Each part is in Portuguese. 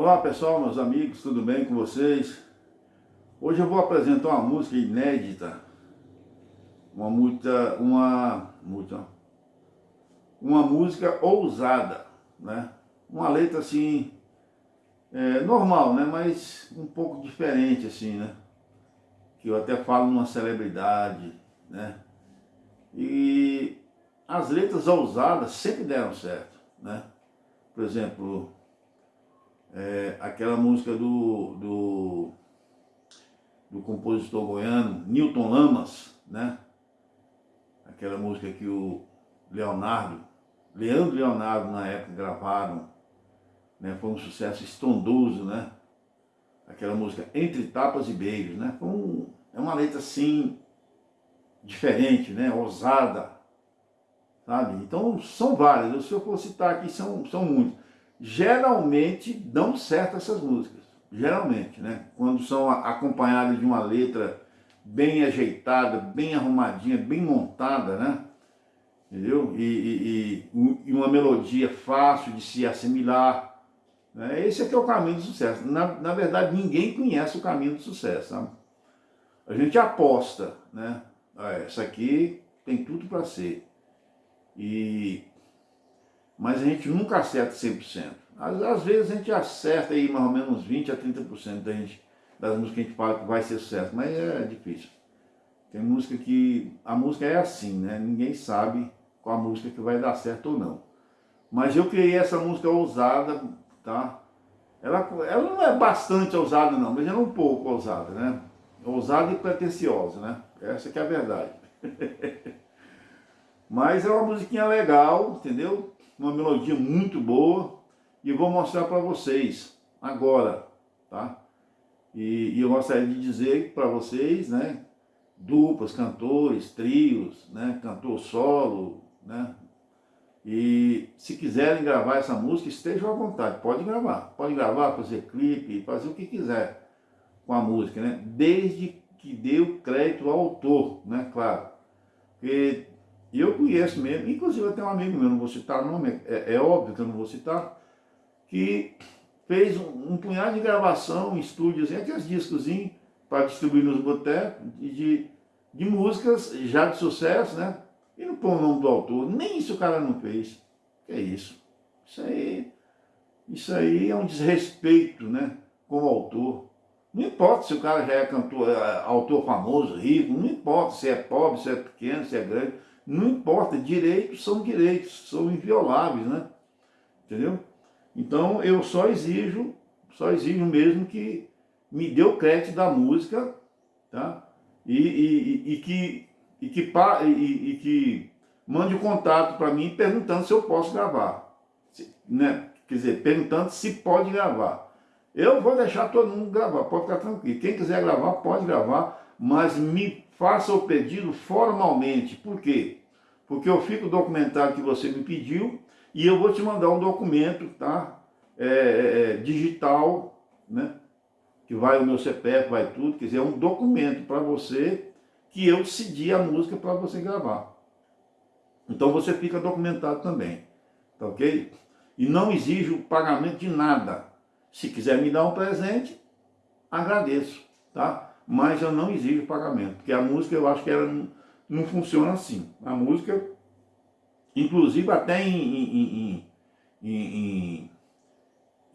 Olá pessoal, meus amigos, tudo bem com vocês? Hoje eu vou apresentar uma música inédita, uma música, uma, música, uma música ousada, né? Uma letra assim, é, normal, né? Mas um pouco diferente assim, né? Que eu até falo numa celebridade, né? E as letras ousadas sempre deram certo, né? Por exemplo, é, aquela música do, do, do compositor goiano, Newton Lamas, né? Aquela música que o Leonardo, Leandro e Leonardo na época gravaram, né? Foi um sucesso estrondoso, né? Aquela música Entre Tapas e Beijos, né? Um, é uma letra assim, diferente, né? Ousada, sabe? Então são várias, se eu for citar aqui são, são muitas geralmente dão certo essas músicas. Geralmente, né? Quando são acompanhadas de uma letra bem ajeitada, bem arrumadinha, bem montada, né? Entendeu? E, e, e uma melodia fácil de se assimilar. Né? Esse aqui é o caminho do sucesso. Na, na verdade, ninguém conhece o caminho do sucesso, sabe? A gente aposta, né? Ah, essa aqui tem tudo para ser. E mas a gente nunca acerta 100%. Às, às vezes a gente acerta aí mais ou menos 20 a 30% da gente, das músicas que a gente fala que vai ser sucesso, mas é difícil. Tem música que, a música é assim, né? Ninguém sabe qual a música que vai dar certo ou não. Mas eu criei essa música ousada, tá? Ela, ela não é bastante ousada não, mas ela é um pouco ousada, né? Ousada e pretensiosa, né? Essa que é a verdade. mas é uma musiquinha legal, entendeu? Uma melodia muito boa e vou mostrar para vocês agora, tá? E, e, eu gostaria de dizer para vocês, né, duplas, cantores, trios, né, cantor solo, né, e se quiserem gravar essa música, estejam à vontade, pode gravar, pode gravar, fazer clipe, fazer o que quiser com a música, né, desde que dê o crédito ao autor, né, claro, porque e eu conheço mesmo, inclusive eu tenho um amigo meu, não vou citar o nome, é, é óbvio que eu não vou citar, que fez um, um punhado de gravação em estúdios, aqueles discozinhos para distribuir nos botecos, de, de músicas já de sucesso, né? E não põe o nome do autor, nem isso o cara não fez. Que é isso? Isso aí, isso aí é um desrespeito, né? Com o autor. Não importa se o cara já é cantor, é, autor famoso, rico, não importa se é pobre, se é pequeno, se é grande. Não importa, direitos são direitos, são invioláveis, né? Entendeu? Então eu só exijo, só exijo mesmo que me dê o crédito da música, tá? E, e, e que, e, que, e, e que mande o contato para mim perguntando se eu posso gravar. Se, né? Quer dizer, perguntando se pode gravar. Eu vou deixar todo mundo gravar, pode ficar tranquilo. Quem quiser gravar, pode gravar, mas me faça o pedido formalmente. Por quê? Porque eu fico documentado que você me pediu e eu vou te mandar um documento, tá? É, é, é digital, né? Que vai o meu CPF, vai tudo, quer dizer, é um documento para você que eu cedi a música para você gravar. Então você fica documentado também, tá ok? E não exijo pagamento de nada. Se quiser me dar um presente, agradeço, tá? Mas eu não exijo pagamento, porque a música eu acho que ela não, não funciona assim. A música, inclusive até em, em, em,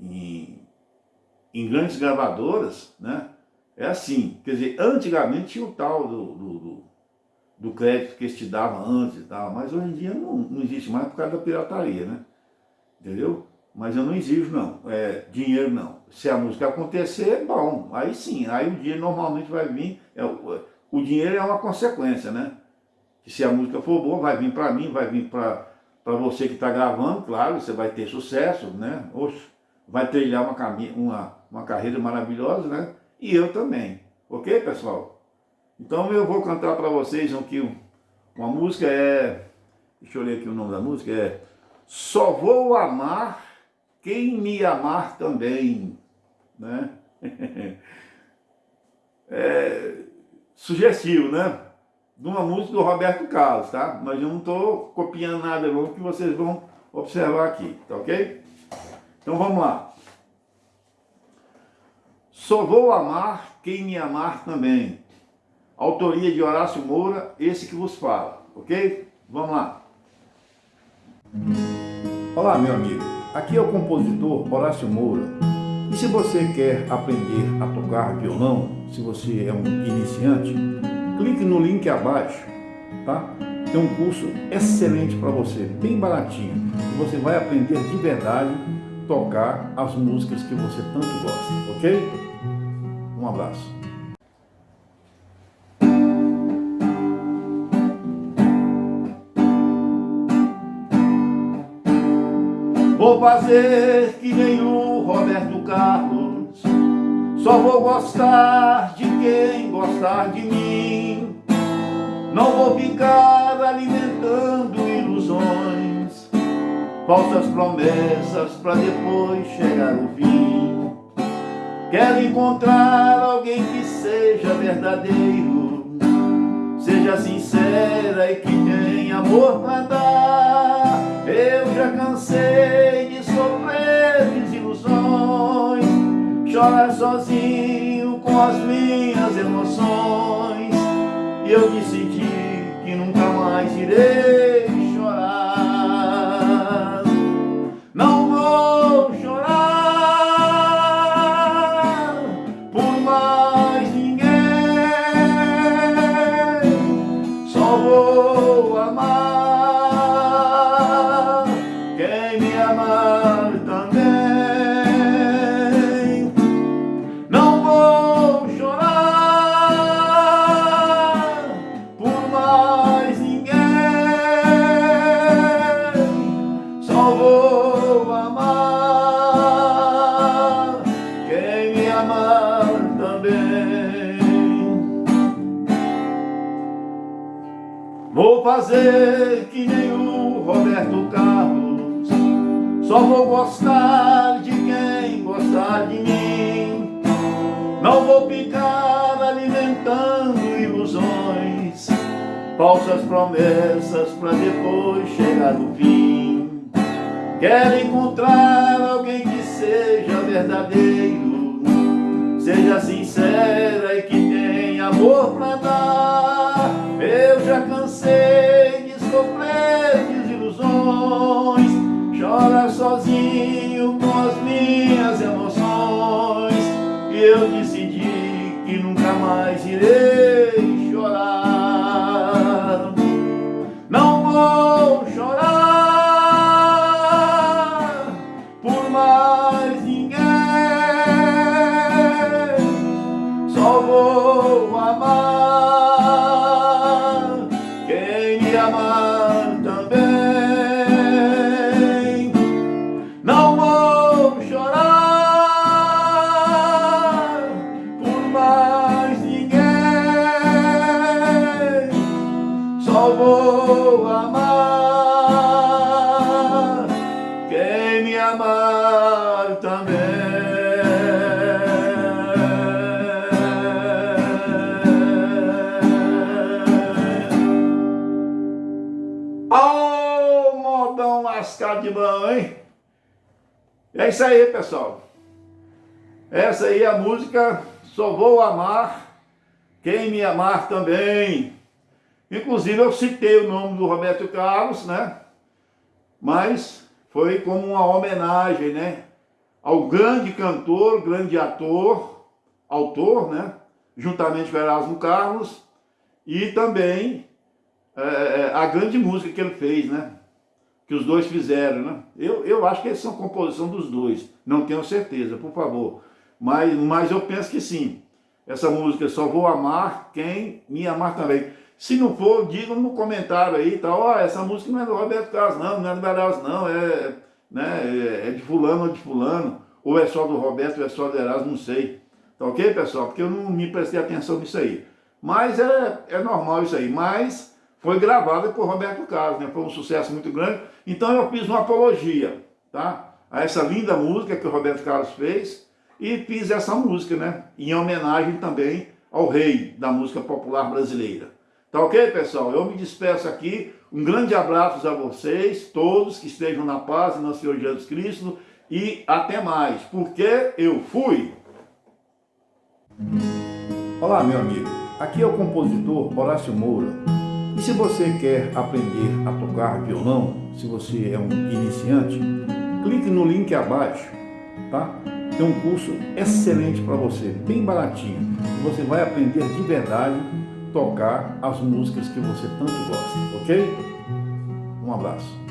em, em grandes gravadoras, né? É assim, quer dizer, antigamente tinha o tal do, do, do, do crédito que eles te davam antes e tal, mas hoje em dia não, não existe mais por causa da pirataria, né? Entendeu? Mas eu não exijo não, é, dinheiro não. Se a música acontecer, bom, aí sim, aí o dinheiro normalmente vai vir, é, o dinheiro é uma consequência, né? Que se a música for boa, vai vir para mim, vai vir para você que está gravando, claro, você vai ter sucesso, né? Oxe, vai trilhar uma, uma, uma carreira maravilhosa, né? E eu também, ok, pessoal? Então eu vou cantar para vocês aqui uma música, é... Deixa eu ler aqui o nome da música, é... Só vou amar quem me amar também, né? é sugestivo, né? De uma música do Roberto Carlos, tá? Mas eu não estou copiando nada não, que vocês vão observar aqui, tá ok? Então vamos lá. Só vou amar quem me amar também. Autoria de Horácio Moura, esse que vos fala, ok? Vamos lá. Olá, meu amigo. Aqui é o compositor Horácio Moura. E se você quer aprender a tocar violão, se você é um iniciante, clique no link abaixo, tá? Tem um curso excelente para você, bem baratinho. Você vai aprender de verdade tocar as músicas que você tanto gosta, ok? Um abraço. Vou fazer que nem o Roberto Carlos. Só vou gostar de quem gostar de mim. Não vou ficar alimentando ilusões Falsas promessas para depois chegar o fim. Quero encontrar alguém que seja verdadeiro Seja sincera e que tenha amor para dar. Eu já cansei chorar sozinho com as minhas emoções. E eu decidi que nunca mais irei Só vou gostar de quem gostar de mim. Não vou ficar alimentando ilusões Falsas promessas para depois chegar no fim. Quero encontrar alguém que seja verdadeiro Seja sincera e que tenha amor para dar. Eu já cansei de sofrer desilusões Chora sozinho com as minhas emoções. Eu decidi que nunca mais irei também. lascado de mão, hein? É isso aí, pessoal. Essa aí é a música Só Vou Amar Quem Me Amar Também. Inclusive eu citei o nome do Roberto Carlos, né? Mas foi como uma homenagem, né? Ao grande cantor, grande ator, autor, né? Juntamente com Erasmo Carlos. E também é, a grande música que ele fez, né? que os dois fizeram, né? Eu, eu acho que eles são composição dos dois, não tenho certeza, por favor. Mas, mas eu penso que sim. Essa música Só Vou Amar Quem Me Amar Também. Se não for, digam no comentário aí, tá? Ó, oh, essa música não é do Roberto Carlos, não, não é do Beraz, não, é, né, é de fulano ou de fulano, ou é só do Roberto, ou é só do Erasmo, não sei. Tá ok, pessoal? Porque eu não me prestei atenção nisso aí. Mas é, é normal isso aí. Mas foi gravada por Roberto Carlos, né? foi um sucesso muito grande. Então eu fiz uma apologia tá? a essa linda música que o Roberto Carlos fez e fiz essa música, né? em homenagem também ao rei da música popular brasileira. Tá ok, pessoal? Eu me despeço aqui. Um grande abraço a vocês, todos que estejam na paz nosso Senhor Jesus Cristo e até mais, porque eu fui. Olá, meu amigo. Aqui é o compositor Horácio Moura. E se você quer aprender a tocar violão, se você é um iniciante, clique no link abaixo, tá? Tem um curso excelente para você, bem baratinho. Você vai aprender de verdade tocar as músicas que você tanto gosta, ok? Um abraço.